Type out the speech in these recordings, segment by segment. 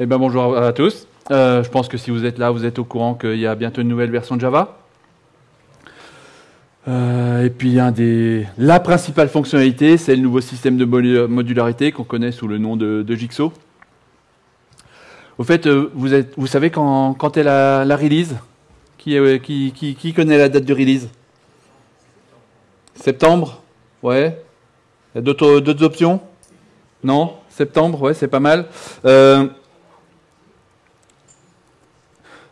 Eh ben bonjour à tous. Euh, je pense que si vous êtes là, vous êtes au courant qu'il y a bientôt une nouvelle version de Java. Euh, et puis la principale fonctionnalité, c'est le nouveau système de modularité qu'on connaît sous le nom de, Jigsaw. Au fait, euh, vous, savez quand, est la, release? Qui, connaît la date de release? Septembre? Ouais. Il y a d'autres options? Non? Septembre, ouais, c'est pas mal.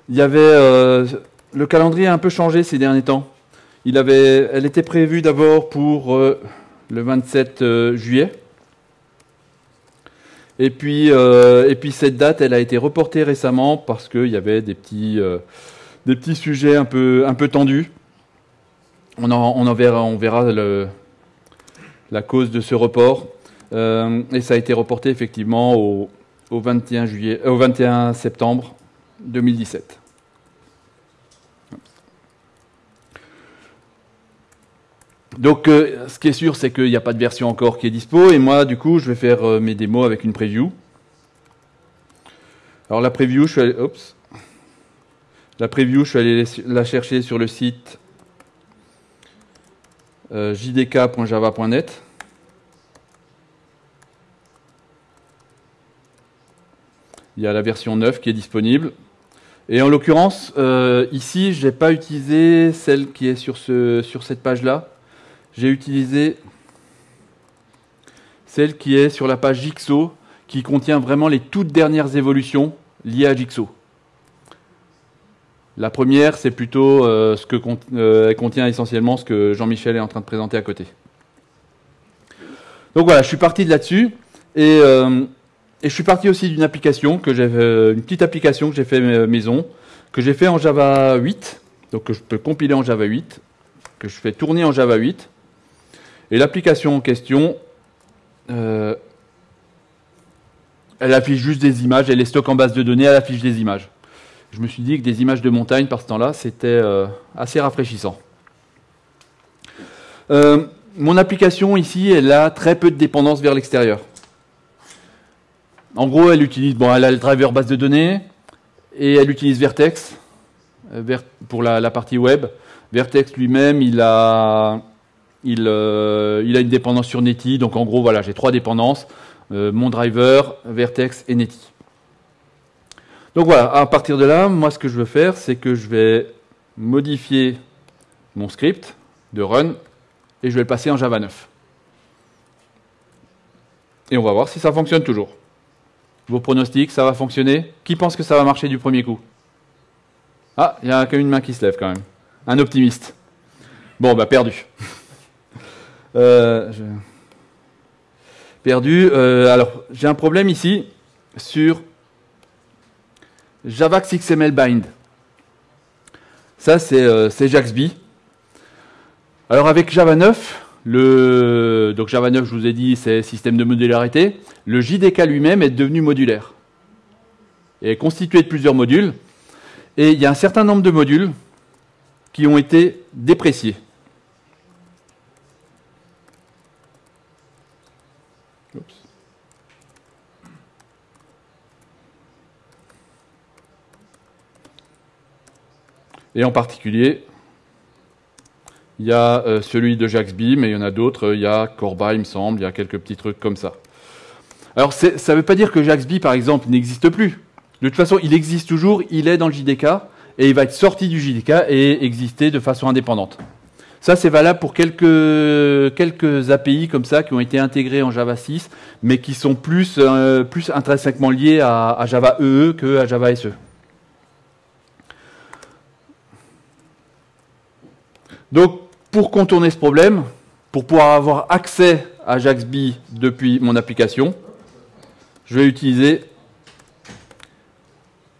Il y avait euh, le calendrier a un peu changé ces derniers temps. Il elle était prévue d'abord pour euh, le 27 juillet. Et puis, et puis cette date, elle a été reportée récemment parce qu'il y avait des petits, sujets un peu, tendus. On en, on verra, la cause de ce report. Euh, et ça a été reporté effectivement au, 21, juillet, euh, au 21 septembre 2017. Donc, euh, ce qui est sûr, c'est qu'il n'y a pas de version encore qui est dispo. Et moi, du coup, je vais faire mes démos avec une preview. Alors, la preview, je suis allé, la preview, je suis allé la chercher sur le site jdk.java.net. Il y a la version 9 qui est disponible. Et en l'occurrence, euh, ici, je n'ai pas utilisé celle qui est sur, ce, sur cette page-là. J'ai utilisé celle qui est sur la page Jigsaw, qui contient vraiment les toutes dernières évolutions liées à Jigsaw. La première, c'est plutôt euh, ce que euh, contient essentiellement ce que Jean-Michel est en train de présenter à côté. Donc voilà, je suis parti de là-dessus. Et et je suis parti aussi d'une application que j'ai, euh, une petite application que j'ai fait euh, maison, que j'ai fait en Java 8, donc que je peux compiler en Java 8, que je fais tourner en Java 8. Et l'application en question, euh, elle affiche juste des images, elle est stock en base de données, elle affiche des images. Je me suis dit que des images de montagne par ce temps-là, c'était assez rafraîchissant. mon application ici, elle a très peu de dépendance vers l'extérieur. En gros, elle utilise, bon, elle a le driver base de données et elle utilise Vertex euh, pour la, partie web. Vertex lui-même, il a, il, euh, a une dépendance sur Netty. Donc en gros, voilà, j'ai trois dépendances euh, mon driver, Vertex et Netty. Donc voilà, à partir de là, moi, ce que je veux faire, c'est que je vais modifier mon script de run et je vais le passer en Java 9. Et on va voir si ça fonctionne toujours. Vos pronostics, ça va fonctionner? Qui pense que ça va marcher du premier coup? Ah, il y a quand une main qui se lève quand même. Un optimiste. Bon, bah perdu. Euh, perdu. Euh, alors, j'ai un problème ici sur Javax XML Bind. Ça, c'est euh, Jaxby. Alors, avec Java 9, le, donc Java 9, je vous ai dit, c'est système de modularité. Le JDK lui-même est devenu modulaire. Et est constitué de plusieurs modules. Et il y a un certain nombre de modules qui ont été dépréciés. Et en particulier, il y a euh, celui de Jaxby, mais il y en a d'autres. Il y a Corba, il me semble. Il y a quelques petits trucs comme ça. Alors, ça ne veut pas dire que Jaxby, par exemple, n'existe plus. De toute façon, il existe toujours. Il est dans le JDK et il va être sorti du JDK et exister de façon indépendante. Ça, c'est valable pour quelques, quelques API comme ça qui ont été intégrés en Java 6, mais qui sont plus, euh, plus intrinsèquement liés à, à Java EE que à Java SE. Donc, pour contourner ce problème, pour pouvoir avoir accès à Jaxby depuis mon application, je vais utiliser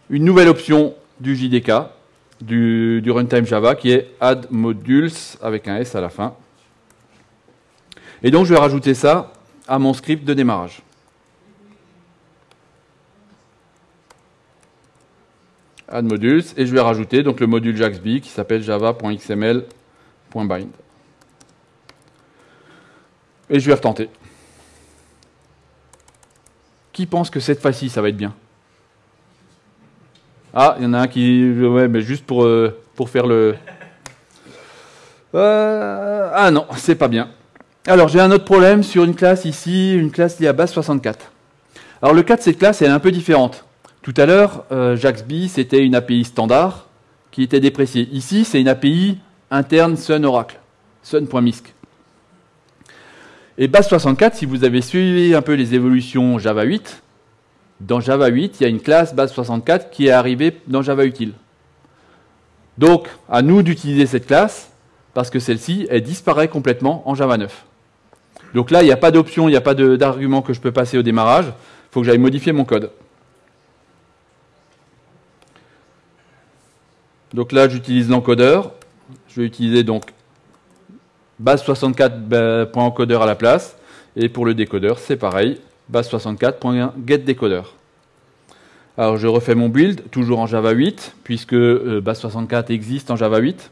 une nouvelle option du JDK, du, runtime Java, qui est add modules avec un S à la fin. Et donc, je vais rajouter ça à mon script de démarrage. add modules, et je vais rajouter donc le module Jaxby qui s'appelle java.xml bind. Et je vais retenter. Qui pense que cette fois-ci, ça va être bien? Ah, il y en a un qui... Mais juste pour, euh, pour faire le... Euh, ah non, c'est pas bien. Alors, j'ai un autre problème sur une classe ici, une classe liée à base 64. Alors, le cas de cette classe est un peu différente. Tout à l'heure, euh, JaxB, c'était une API standard qui était dépréciée. Ici, c'est une API interne Sun Oracle, sun.misc. Et base 64, si vous avez suivi un peu les évolutions Java 8, dans Java 8, il y a une classe base 64 qui est arrivée dans Java Util. Donc, à nous d'utiliser cette classe, parce que celle-ci, elle disparaît complètement en Java 9. Donc là, il n'y a pas d'option, il n'y a pas d'argument que je peux passer au démarrage. Il faut que j'aille modifier mon code. Donc là, j'utilise l'encodeur. Je vais utiliser donc base 64.encodeur à la place. Et pour le décodeur, c'est pareil, base64.getDecoder. Alors je refais mon build, toujours en Java 8, puisque euh, base64 existe en Java 8.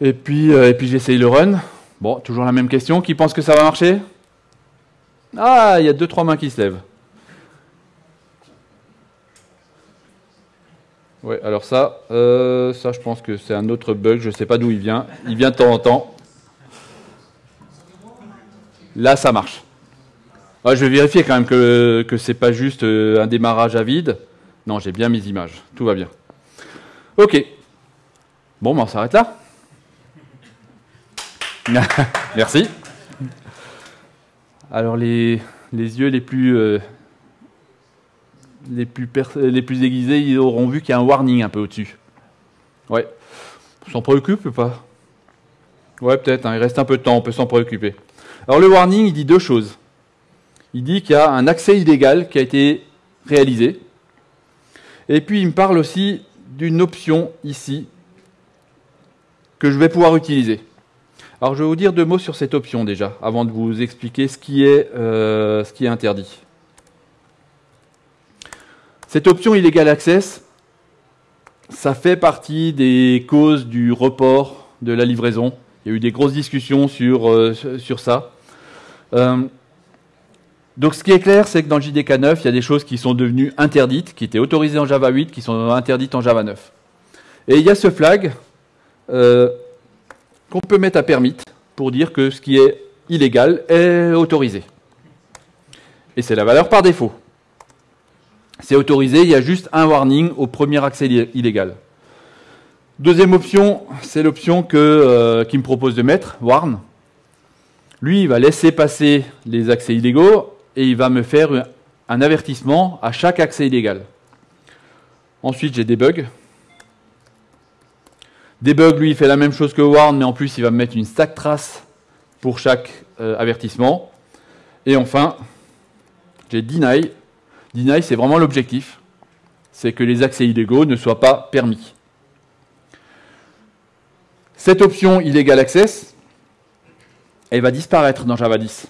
Et puis, euh, et puis j'essaye le run. Bon, toujours la même question. Qui pense que ça va marcher? Ah, il y a deux trois mains qui se lèvent. Ouais, alors ça, euh, ça je pense que c'est un autre bug, je ne sais pas d'où il vient. Il vient de temps en temps. Là, ça marche. je vais vérifier quand même que, ce n'est pas juste euh, un démarrage à vide. Non, j'ai bien mes images. Tout va bien. Ok. Bon, ben on s'arrête là. Merci. Alors les, les yeux les plus, euh, les, plus aiguisés, ils auront vu qu'il y a un warning un peu au-dessus. Ouais. On s'en préoccupe ou pas? Ouais, peut-être. Hein. il reste un peu de temps, on peut s'en préoccuper. Alors le warning, il dit deux choses. Il dit qu'il y a un accès illégal qui a été réalisé. Et puis il me parle aussi d'une option ici que je vais pouvoir utiliser. Alors je vais vous dire deux mots sur cette option déjà, avant de vous expliquer ce qui est, euh, ce qui est interdit. Cette option Illegal Access, ça fait partie des causes du report de la livraison. Il y a eu des grosses discussions sur, euh, ça. Euh, donc ce qui est clair, c'est que dans le JDK 9, il y a des choses qui sont devenues interdites, qui étaient autorisées en Java 8, qui sont interdites en Java 9. Et il y a ce flag qu'on peut mettre à permit pour dire que ce qui est illégal est autorisé. Et c'est la valeur par défaut. C'est autorisé, il y a juste un warning au premier accès illégal. Deuxième option, c'est l'option euh, qu'il me propose de mettre, warn. Lui, il va laisser passer les accès illégaux et il va me faire un avertissement à chaque accès illégal. Ensuite, j'ai des bugs. Debug, lui, il fait la même chose que Warn, mais en plus, il va me mettre une stack trace pour chaque euh, avertissement. Et enfin, j'ai Deny. Deny, c'est vraiment l'objectif. C'est que les accès illégaux ne soient pas permis. Cette option Illegal Access, elle va disparaître dans Java 10.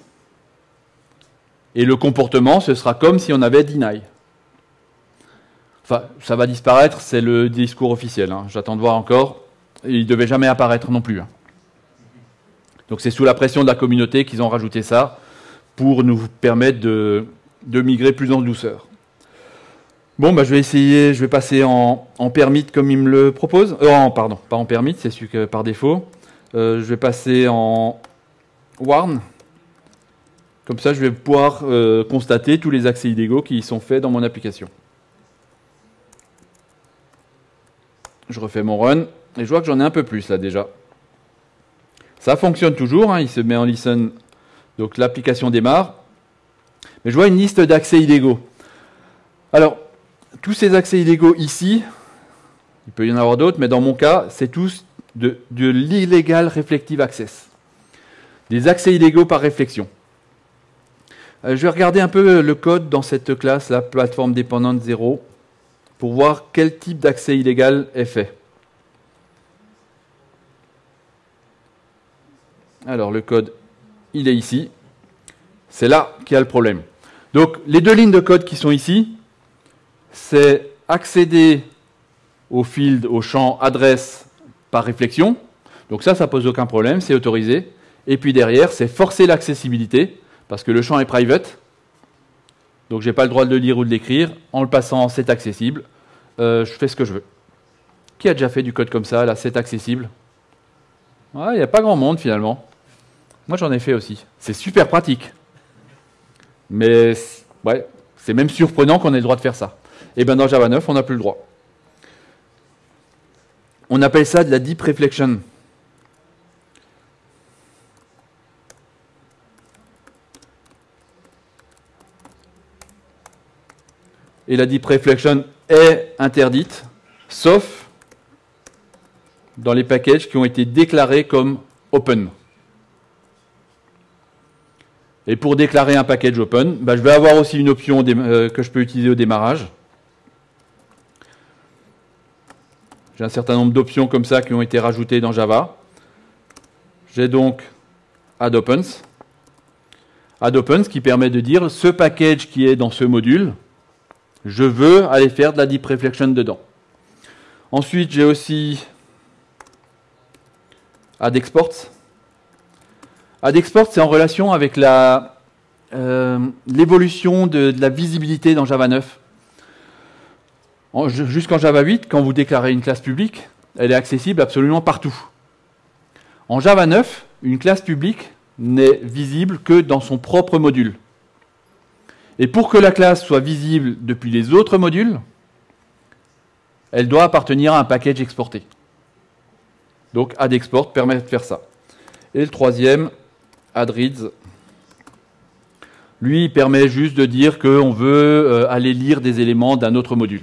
Et le comportement, ce sera comme si on avait Deny. Enfin, ça va disparaître, c'est le discours officiel. Hein. J'attends de voir encore il ne devait jamais apparaître non plus. Hein. Donc c'est sous la pression de la communauté qu'ils ont rajouté ça pour nous permettre de, migrer plus en douceur. Bon, bah, je vais essayer, je vais passer en, permit comme il me le propose. Euh, pardon, pas en permit, c'est celui que par défaut. Euh, je vais passer en warn. Comme ça, je vais pouvoir euh, constater tous les accès illégaux qui sont faits dans mon application. Je refais mon run. Et je vois que j'en ai un peu plus là déjà. Ça fonctionne toujours, hein, il se met en listen, donc l'application démarre. Je vois une liste d'accès illégaux. Alors, tous ces accès illégaux ici, il peut y en avoir d'autres, mais dans mon cas, c'est tous de, l'illegal reflective access. Des accès illégaux par réflexion. Euh, je vais regarder un peu le code dans cette classe, la plateforme dépendante 0, pour voir quel type d'accès illégal est fait. Alors le code, il est ici. C'est là qu'il y a le problème. Donc les deux lignes de code qui sont ici, c'est accéder au field, au champ adresse par réflexion. Donc ça, ça pose aucun problème, c'est autorisé. Et puis derrière, c'est forcer l'accessibilité, parce que le champ est private. Donc j'ai pas le droit de le lire ou de l'écrire. En le passant, c'est accessible. Euh, je fais ce que je veux. Qui a déjà fait du code comme ça, là, c'est accessible? Il n'y a pas grand monde finalement. Moi j'en ai fait aussi. C'est super pratique. Mais ouais, c'est même surprenant qu'on ait le droit de faire ça. Et bien dans Java 9, on n'a plus le droit. On appelle ça de la deep reflection. Et la deep reflection est interdite, sauf dans les packages qui ont été déclarés comme open. Et pour déclarer un package open, bah, je vais avoir aussi une option euh, que je peux utiliser au démarrage. J'ai un certain nombre d'options comme ça qui ont été rajoutées dans Java. J'ai donc add-opens. Add-opens qui permet de dire ce package qui est dans ce module, je veux aller faire de la deep reflection dedans. Ensuite, j'ai aussi add-exports. Add-export, c'est en relation avec euh, l'évolution de, de la visibilité dans Java 9. Jusqu'en Java 8, quand vous déclarez une classe publique, elle est accessible absolument partout. En Java 9, une classe publique n'est visible que dans son propre module. Et pour que la classe soit visible depuis les autres modules, elle doit appartenir à un package exporté. Donc add-export permet de faire ça. Et le troisième, add-reads, lui, permet juste de dire qu'on veut euh, aller lire des éléments d'un autre module.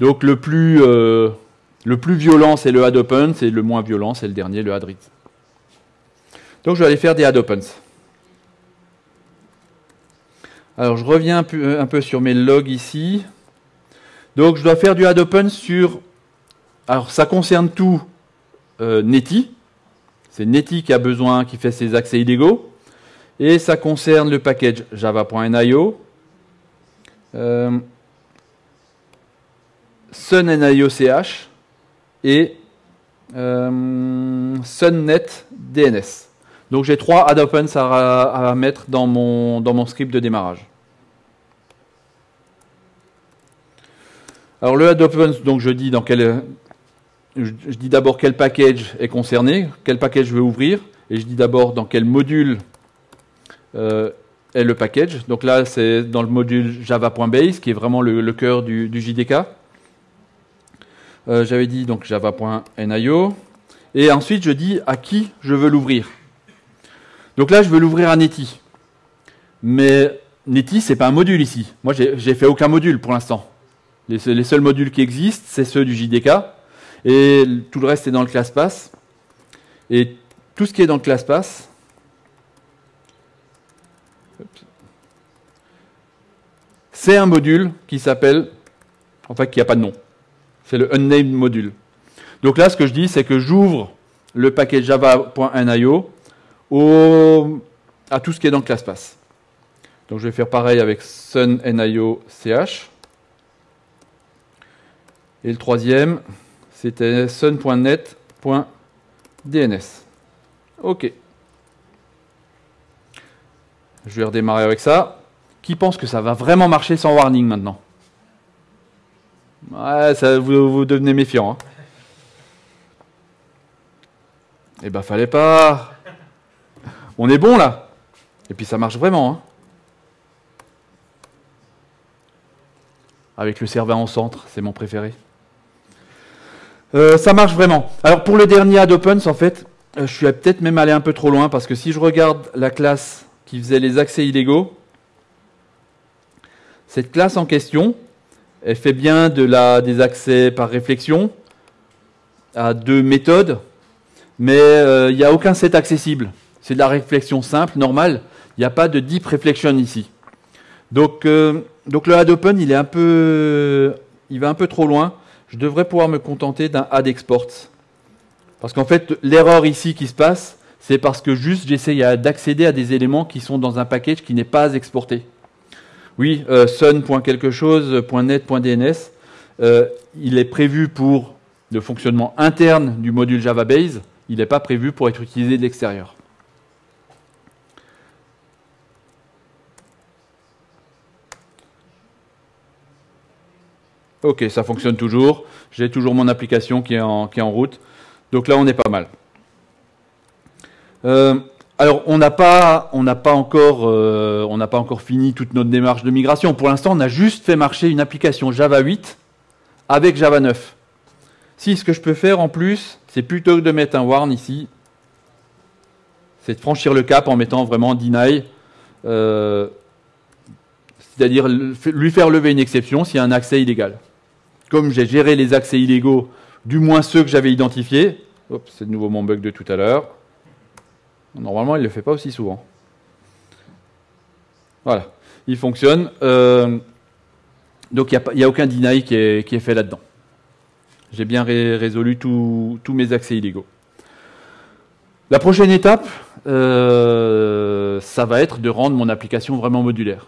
Donc le plus, euh, violent, c'est le add-opens, et le moins violent, c'est le dernier, le add-reads. Donc je vais aller faire des add-opens. Alors je reviens un peu, sur mes logs ici. Donc je dois faire du add-open sur... Alors ça concerne tout euh, Netty. C'est Netty qui a besoin, qui fait ses accès illégaux. Et ça concerne le package java.nio. Euh, et euh. Donc j'ai trois add à, mettre dans mon, script de démarrage. Alors le add donc je dis dans quel, je, dis d'abord quel package est concerné, quel package je veux ouvrir, et je dis d'abord dans quel module euh, est le package. Donc là c'est dans le module java.base qui est vraiment le, cœur du, JDK. Euh, j'avais dit donc java.nio. Et ensuite je dis à qui je veux l'ouvrir. Donc là, je veux l'ouvrir à Netty. Mais Netty, c'est pas un module ici. Moi, j'ai fait aucun module pour l'instant. Les, seuls modules qui existent, c'est ceux du JDK. Et tout le reste est dans le ClassPass. Et tout ce qui est dans le ClassPass, c'est un module qui s'appelle, enfin qui n'a pas de nom. C'est le unnamed module. Donc là, ce que je dis, c'est que j'ouvre le paquet java.nio à tout ce qui est dans ClassPass. Donc je vais faire pareil avec sunnio ch. Et le troisième, c'était sun.net.dns. OK. Je vais redémarrer avec ça. Qui pense que ça va vraiment marcher sans warning maintenant? Ouais, ça, vous, devenez méfiant. Hein. Eh ben, fallait pas. On est bon là. Et puis ça marche vraiment. Hein. Avec le serveur en centre, c'est mon préféré. Euh, ça marche vraiment. Alors pour le dernier add opens, en fait, euh, je suis peut-être même allé un peu trop loin parce que si je regarde la classe qui faisait les accès illégaux, cette classe en question, elle fait bien de la, des accès par réflexion à deux méthodes, mais euh, il n'y a aucun set accessible. C'est de la réflexion simple, normale. Il n'y a pas de deep reflection ici. Donc, le add open, il va un peu trop loin. Je devrais pouvoir me contenter d'un add export. Parce qu'en fait, l'erreur ici qui se passe, c'est parce que juste j'essaye d'accéder à des éléments qui sont dans un package qui n'est pas exporté. Oui, euh, sun.quelque chose, .net, .dns, euh, il est prévu pour le fonctionnement interne du module Java Base, il n'est pas prévu pour être utilisé de l'extérieur. Ok, ça fonctionne toujours. J'ai toujours mon application qui est en, qui est en route. Donc là, on est pas mal. Euh, alors, on n'a pas, on n'a pas encore, euh, on n'a pas encore fini toute notre démarche de migration. Pour l'instant, on a juste fait marcher une application Java 8 avec Java 9. Si ce que je peux faire en plus, c'est plutôt que de mettre un warn ici, c'est de franchir le cap en mettant vraiment deny, euh, c'est-à-dire lui faire lever une exception s'il y a un accès illégal. Comme j'ai géré les accès illégaux, du moins ceux que j'avais identifiés, c'est de nouveau mon bug de tout à l'heure. Normalement, il ne le fait pas aussi souvent. Voilà, il fonctionne. Euh, donc il n'y a, aucun deny qui est, fait là-dedans. J'ai bien résolu tous mes accès illégaux. La prochaine étape, euh, ça va être de rendre mon application vraiment modulaire.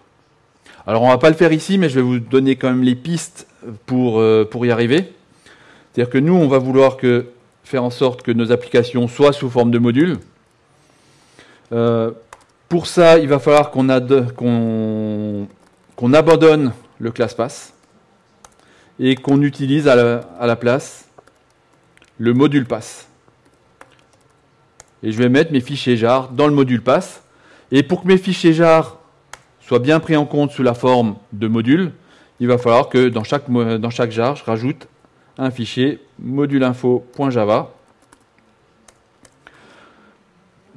Alors on va pas le faire ici, mais je vais vous donner quand même les pistes pour, euh, y arriver. C'est-à-dire que nous, on va vouloir faire en sorte que nos applications soient sous forme de modules. Euh, pour ça, il va falloir qu'on abandonne le ClassPass et qu'on utilise à la, place le module pass. Et je vais mettre mes fichiers jar dans le module pass. Et pour que mes fichiers jar soient bien pris en compte sous la forme de module, il va falloir que dans chaque, dans jar, je rajoute un fichier moduleinfo.java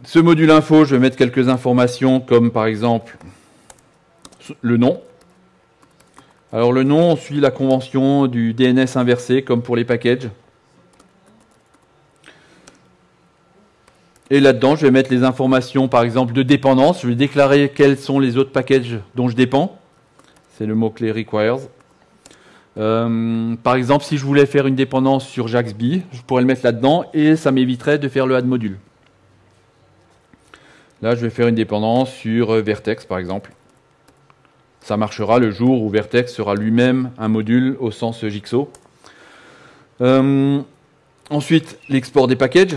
ce module info, je vais mettre quelques informations comme par exemple le nom. Alors le nom, suit la convention du DNS inversé comme pour les packages. Et là-dedans, je vais mettre les informations par exemple de dépendance. Je vais déclarer quels sont les autres packages dont je dépends. C'est le mot-clé requires. Euh, par exemple, si je voulais faire une dépendance sur Jaxby, je pourrais le mettre là-dedans et ça m'éviterait de faire le add module. Là, je vais faire une dépendance sur euh, Vertex, par exemple. Ça marchera le jour où Vertex sera lui-même un module au sens Jigsaw. Euh, ensuite, l'export des packages.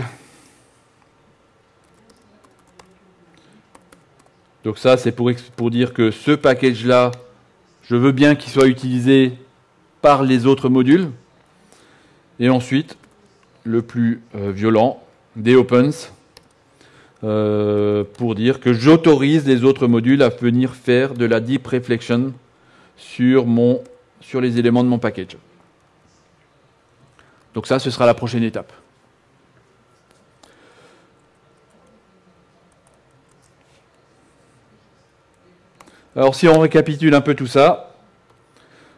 Donc ça, c'est pour, dire que ce package-là, je veux bien qu'il soit utilisé par les autres modules. Et ensuite, le plus euh, violent, des opens. Euh, pour dire que j'autorise les autres modules à venir faire de la deep reflection sur les éléments de mon package. Donc ça, ce sera la prochaine étape. Alors si on récapitule un peu tout ça,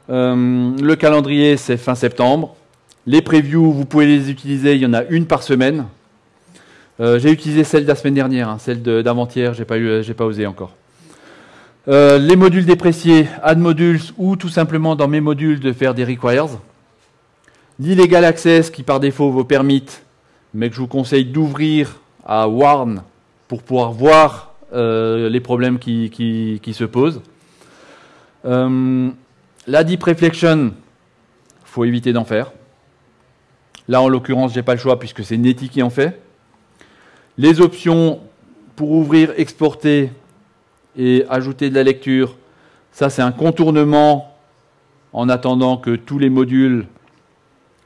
euh, le calendrier c'est fin septembre. Les previews, vous pouvez les utiliser, il y en a une par semaine. Euh, j'ai utilisé celle de la semaine dernière, hein, celle d'avant-hier, j'ai pas, pas osé encore. Euh, les modules dépréciés, add modules ou tout simplement dans mes modules de faire des requires. L'illegal access qui par défaut vous permet, mais que je vous conseille d'ouvrir à warn pour pouvoir voir les problèmes qui, se posent. la deep reflection, faut éviter d'en faire. Là, en l'occurrence, j'ai pas le choix puisque c'est Netty qui en fait. Les options pour ouvrir, exporter et ajouter de la lecture, ça c'est un contournement en attendant que tous les modules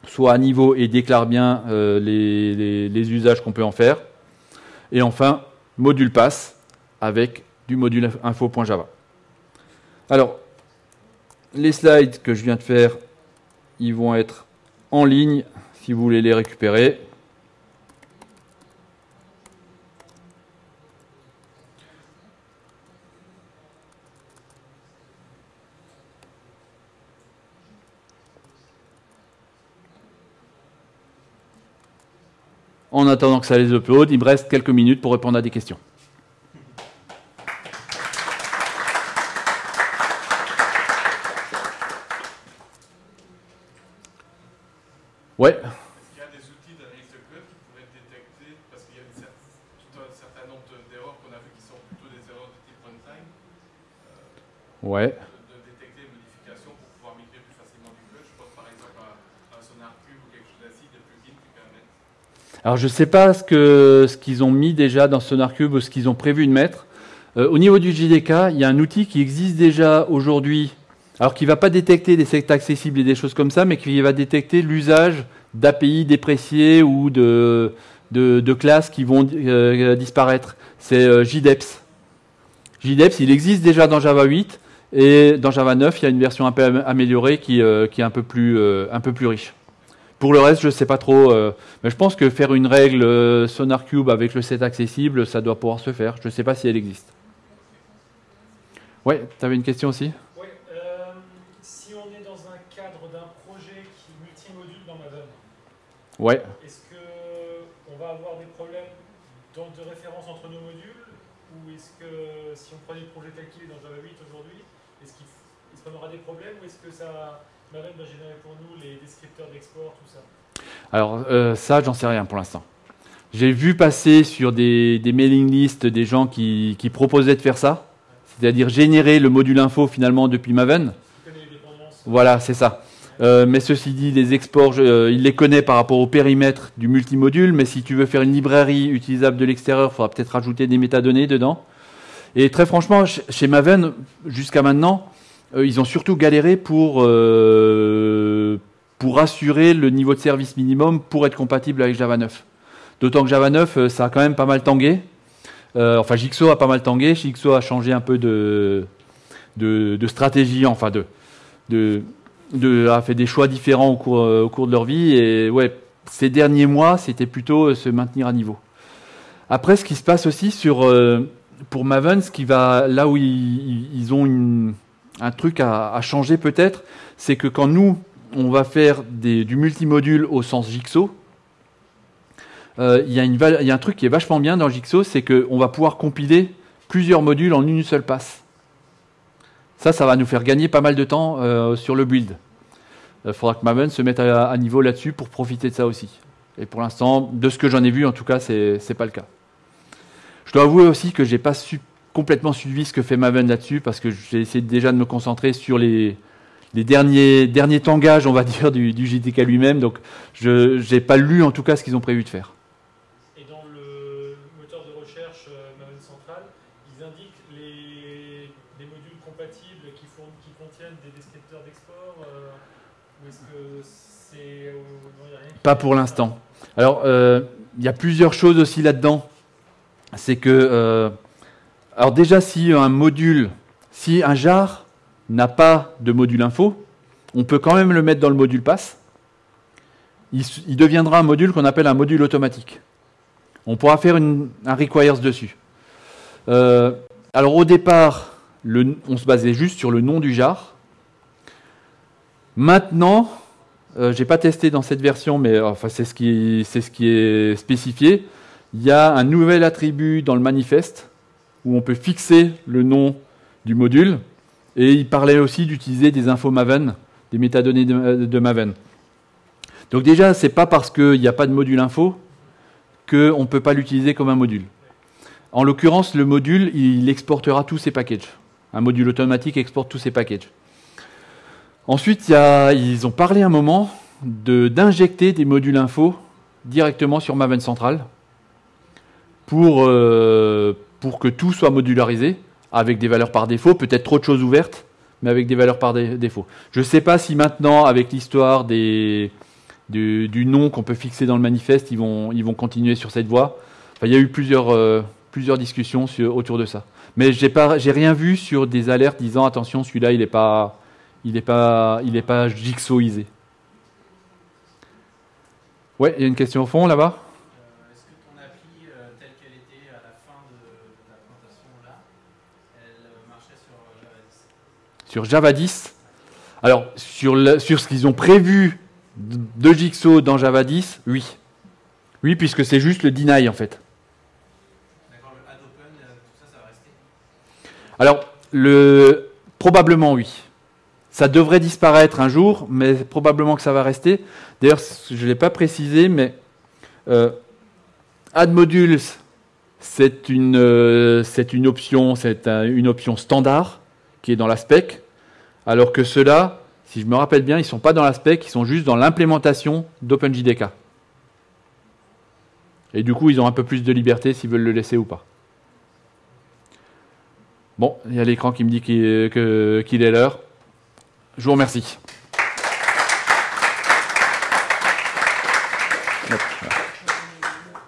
soient à niveau et déclarent bien euh, les, usages qu'on peut en faire. Et enfin, module pass avec du module info.java. Alors, les slides que je viens de faire, ils vont être en ligne si vous voulez les récupérer. En attendant que ça les upload, il me reste quelques minutes pour répondre à des questions. Ouais. Il y a des outils d'analyse de code qui pourraient détecter, parce qu'il y a tout un certain nombre d'erreurs qu'on a vues qui sont plutôt des erreurs de type runtime. Euh, ouais. Alors je ne sais pas ce qu'ils ce qu'ils ont mis déjà dans SonarCube ou ce qu'ils ont prévu de mettre. Euh, au niveau du JDK, il y a un outil qui existe déjà aujourd'hui Alors qui ne va pas détecter des sectes accessibles et des choses comme ça, mais qui va détecter l'usage d'API dépréciés ou de, de, classes qui vont euh, disparaître. C'est euh, JDEPS. JDEPS, il existe déjà dans Java 8 et dans Java 9, il y a une version un peu améliorée qui, euh, qui est un peu, plus, un peu plus riche. Pour le reste, je ne sais pas trop, mais je pense que faire une règle SonarCube avec le set accessible, ça doit pouvoir se faire. Je ne sais pas si elle existe. Ouais, tu avais une question aussi Oui, si on est dans un cadre d'un projet qui multimodule dans Maven, ouais. est-ce qu'on va avoir des problèmes de référence entre nos modules? Ou est-ce que si on prend des projets tel qu'il est dans Java 8 aujourd'hui, est-ce qu'on aura des problèmes? Ou est-ce que ça, Maven va générer pour nous les descripteurs d'export, tout ça? Alors euh, ça, j'en sais rien pour l'instant. J'ai vu passer sur des, mailing lists des gens qui proposaient de faire ça c'est-à-dire générer le module info finalement depuis Maven. Voilà, c'est ça. Euh, mais ceci dit, les exports, euh, il les connaît par rapport au périmètre du multimodule, mais si tu veux faire une librairie utilisable de l'extérieur, il faudra peut-être rajouter des métadonnées dedans. Et très franchement, chez Maven, jusqu'à maintenant, euh, ils ont surtout galéré pour, pour assurer le niveau de service minimum pour être compatible avec Java 9. D'autant que Java 9, ça a quand même pas mal tangué. Enfin, Jigsaw a pas mal tangué. Jigsaw a changé un peu de, de, stratégie, enfin de, de, a fait des choix différents au cours, au cours de leur vie. Et ouais, ces derniers mois, c'était plutôt euh, se maintenir à niveau. Après, ce qui se passe aussi sur euh, pour Maven, ce qui va là où ils, ont un truc à, changer peut-être, c'est que quand nous on va faire du multimodule au sens Jigsaw, euh, il y, a un truc qui est vachement bien dans Jigsaw, c'est qu'on va pouvoir compiler plusieurs modules en une seule passe. Ça, ça va nous faire gagner pas mal de temps euh, sur le build. Il euh, faudra que Maven se mette à, niveau là-dessus pour profiter de ça aussi. Et pour l'instant, de ce que j'en ai vu, en tout cas, c'est n'est pas le cas. Je dois avouer aussi que j'ai pas complètement suivi ce que fait Maven là-dessus, parce que j'ai essayé déjà de me concentrer sur les, derniers, tangages, on va dire, du, du lui-même. Donc, je n'ai pas lu en tout cas ce qu'ils ont prévu de faire. Pas pour l'instant. Alors, euh, il y a plusieurs choses aussi là-dedans. C'est que, euh, alors déjà, si un module, si un jar n'a pas de module info, on peut quand même le mettre dans le module pass. Il, deviendra un module qu'on appelle un module automatique. On pourra faire un requires dessus. Euh, alors au départ, on se basait juste sur le nom du jar. Maintenant, euh, je n'ai pas testé dans cette version, mais enfin, c'est ce, qui, ce qui est spécifié. Il y a un nouvel attribut dans le manifeste où on peut fixer le nom du module. Et il parlait aussi d'utiliser des infos Maven, des métadonnées de, Maven. Donc déjà, ce n'est pas parce qu'il n'y a pas de module info qu'on ne peut pas l'utiliser comme un module. En l'occurrence, le module, il exportera tous ses packages. Un module automatique exporte tous ses packages. Ensuite, ils ont parlé un moment d'injecter des modules info directement sur Maven Central pour, euh, pour que tout soit modularisé avec des valeurs par défaut, peut-être trop de choses ouvertes, mais avec des valeurs par défaut. Je ne sais pas si maintenant, avec l'histoire du, nom qu'on peut fixer dans le manifeste, ils vont, continuer sur cette voie. il y a eu plusieurs, euh, plusieurs discussions autour de ça. Mais je n'ai rien vu sur des alertes disant attention, celui-là, il n'est pas, il n'est pas, il est pas jigsawisé. Ouais, il y a une question au fond là-bas. Euh, est-ce que ton appli, euh, telle qu'elle était à la fin de, la présentation là, elle euh, marchait sur Java 10 Sur Java 10 Alors, sur, sur ce qu'ils ont prévu de Jigsaw dans Java 10, oui. Oui, puisque c'est juste le deny en fait. D'accord, le add open, tout ça, ça va rester? Alors, le, probablement oui. Ça devrait disparaître un jour, mais probablement que ça va rester. D'ailleurs, je ne l'ai pas précisé, mais euh, add modules, c'est une, euh, option, c'est une option standard qui est dans la spec, alors que ceux-là, si je me rappelle bien, ils ne sont pas dans la spec, ils sont juste dans l'implémentation d'OpenJDK. Et du coup, ils ont un peu plus de liberté s'ils veulent le laisser ou pas. Bon, il y a l'écran qui me dit qu'il est l'heure. Je vous remercie.